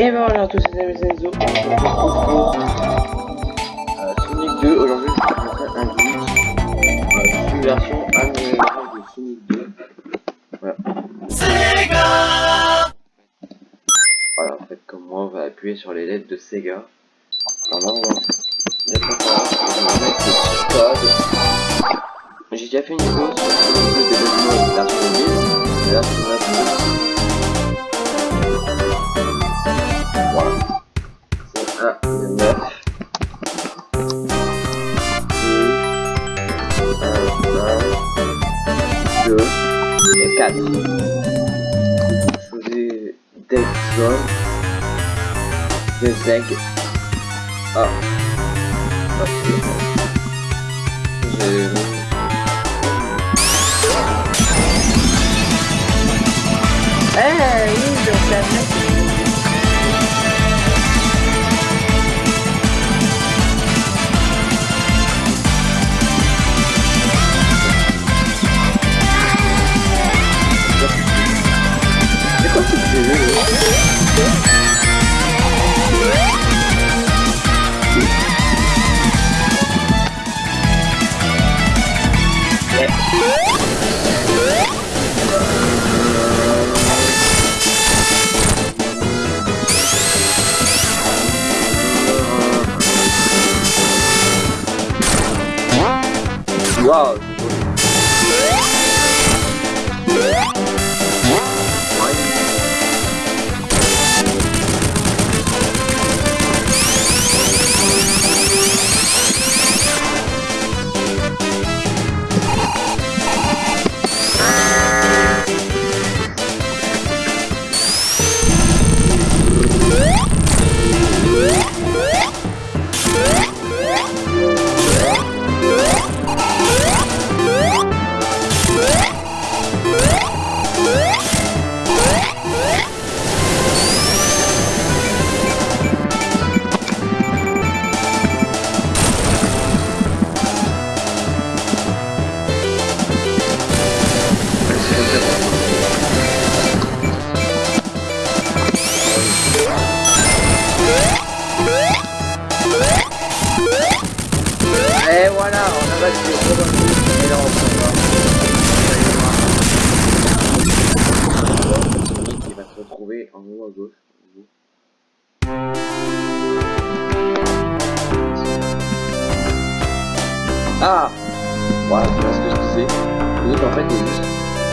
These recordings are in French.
Et ben voilà, tous ces amis Enzo, on se retrouve pour euh, Sonic 2. Aujourd'hui, je vais vous montrer un glitch. Euh, une version améliorée de Sonic 2. Voilà. Sega Voilà, en fait, comme moi, on va appuyer sur les lettres de Sega. Normalement, on va mettre le code. J'ai déjà fait une vidéo sur Sonic 2 développement cara. De Dead Zone. The Zeg. Ó. Jesus. É, ainda, certo? perigosos. Se retrouver en haut à gauche. Ah Voilà, ce que je disais. En fait il est juste.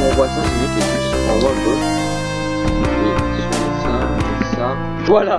On voit ça, est juste en haut à gauche. Et. Voilà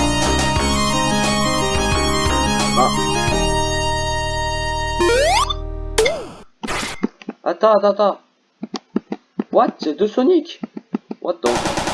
Ah. Attends, attends, attends. What? C'est deux Sonic What the